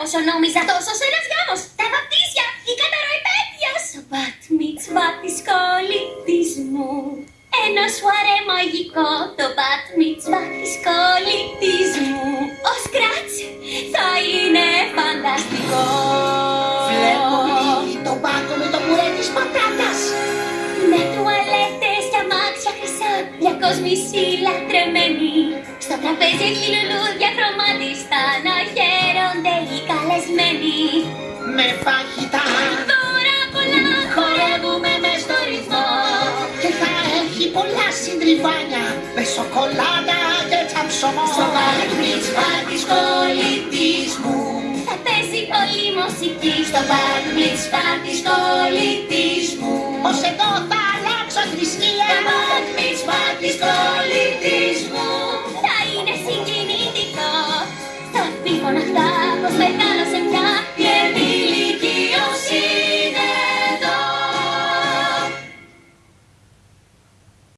από όσο νόμιζα. Τόσο ένας γάμος, τα βαπτίσια, η καταροϊπέτειος. Το πατ μιτσβά της κολλητής μου. Ένα σουαρέ μαγικό, το πατ μιτσβά της κολλητής μου. Ο Σκράτς θα είναι φανταστικό. Βλέπω λίγη το πάτο με το πουρέ της πατάτας. Με τουαλέτες και αμάξια χρυσά Για κόσμηση λατρεμένη Στο τραπέζι έχει λουλούδια Με φαγητά Δώρα πολλά χορεύουμε μες στο ρυθμό. Και θα έχει πολλά συντριβάνια Με σοκολάτα και τσαμψωμό. Στο μπαρ μιτσβά της κολλητής μου Θα παίζει πολλή μουσική. Στο μπαρ μιτσβά της κολλητής μου Πως εδώ θα αλλάξω θρησκεία. Το μπαρ μιτσβά της κολλητής μου Θα είναι συγκινητικό. Στον πίβο να πως μεγάλο